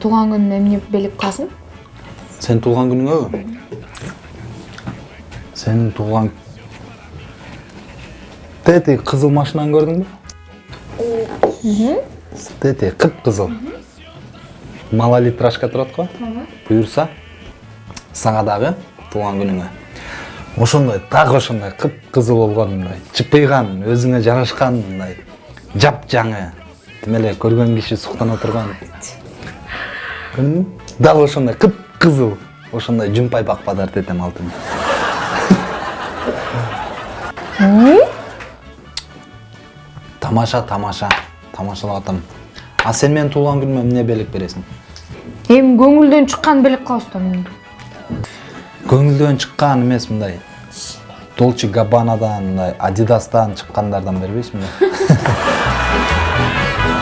тууган күнүмө эмне белек кыласың сен туулган күнүңөбү сенин туулган тети кызыл машинаны көрдүңбү тети кыпкызыл малолитражка турат го буюрса сага дагы туулган күнүңө ошондой так ошондой кыпкызыл болгон мындай чыпыйган өзүңө жарашкан мындай жапжаңы. тим эле көргөн киши суктана турган дал ошондой кыпкызыл ошондой жумпай бакпадар тетем алтын. Тамаша тамаша тамашалап атам а сен менин туулган күнүмө эмне белек бересиң? Эми көңүлдөн чыккан белек кылабыз да эмне көңүлдөн чыккан эмес мындай. Долче габбанадан мындай адидастан чыккандардан бербейсиңби